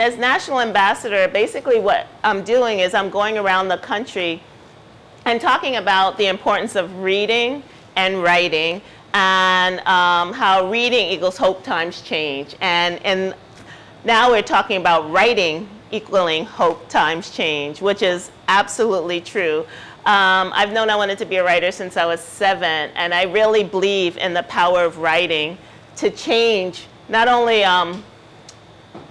As national ambassador, basically what I'm doing is I'm going around the country and talking about the importance of reading and writing and um, how reading equals hope times change. And, and now we're talking about writing equaling hope times change, which is absolutely true. Um, I've known I wanted to be a writer since I was seven, and I really believe in the power of writing to change not only um,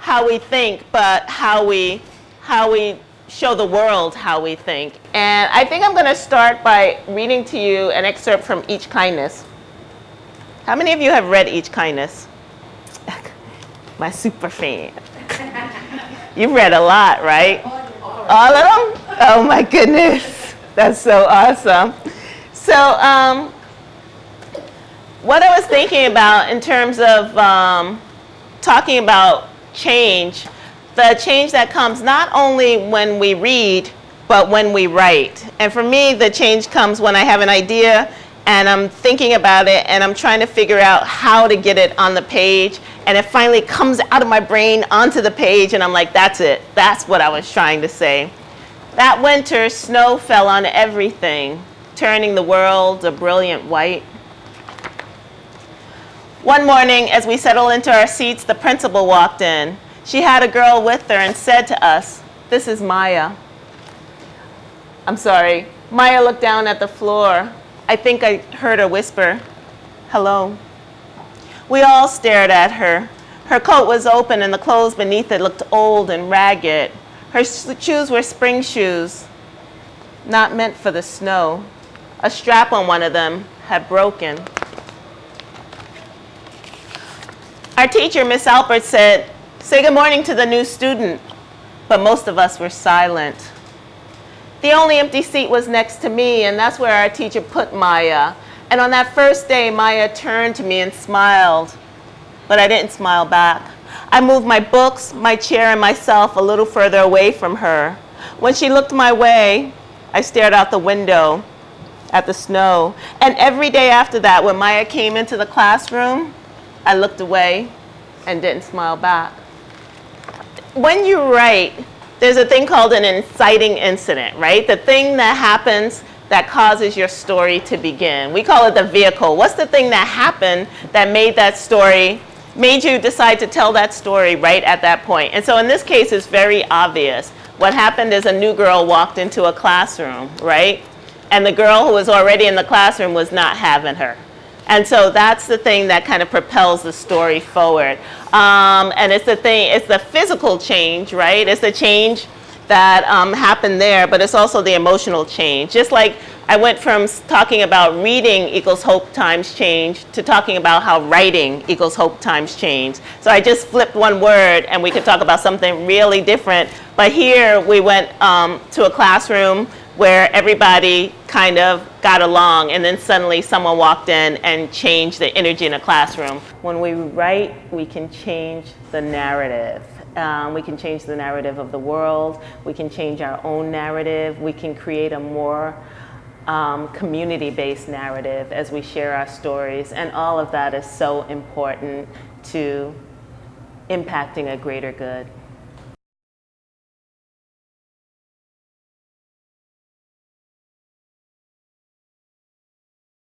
how we think, but how we, how we show the world how we think. And I think I'm going to start by reading to you an excerpt from Each Kindness. How many of you have read Each Kindness? My super fan. You've read a lot, right? All of them? Oh my goodness. That's so awesome. So um, what I was thinking about in terms of um, talking about change, the change that comes not only when we read, but when we write. And for me, the change comes when I have an idea and I'm thinking about it and I'm trying to figure out how to get it on the page and it finally comes out of my brain onto the page and I'm like, that's it. That's what I was trying to say. That winter, snow fell on everything, turning the world a brilliant white. One morning, as we settled into our seats, the principal walked in. She had a girl with her and said to us, this is Maya. I'm sorry. Maya looked down at the floor. I think I heard her whisper, hello. We all stared at her. Her coat was open and the clothes beneath it looked old and ragged. Her shoes were spring shoes, not meant for the snow. A strap on one of them had broken. Our teacher, Miss Albert, said, say good morning to the new student, but most of us were silent. The only empty seat was next to me, and that's where our teacher put Maya. And on that first day, Maya turned to me and smiled, but I didn't smile back. I moved my books, my chair, and myself a little further away from her. When she looked my way, I stared out the window at the snow. And every day after that, when Maya came into the classroom, I looked away and didn't smile back. When you write, there's a thing called an inciting incident, right? The thing that happens that causes your story to begin. We call it the vehicle. What's the thing that happened that made that story, made you decide to tell that story right at that point? And so in this case, it's very obvious. What happened is a new girl walked into a classroom, right? And the girl who was already in the classroom was not having her. And so that's the thing that kind of propels the story forward. Um, and it's the thing, it's the physical change, right? It's the change that um, happened there, but it's also the emotional change. Just like I went from talking about reading equals hope times change to talking about how writing equals hope times change. So I just flipped one word and we could talk about something really different. But here we went um, to a classroom where everybody kind of got along and then suddenly someone walked in and changed the energy in a classroom. When we write, we can change the narrative. Um, we can change the narrative of the world. We can change our own narrative. We can create a more um, community-based narrative as we share our stories. And all of that is so important to impacting a greater good.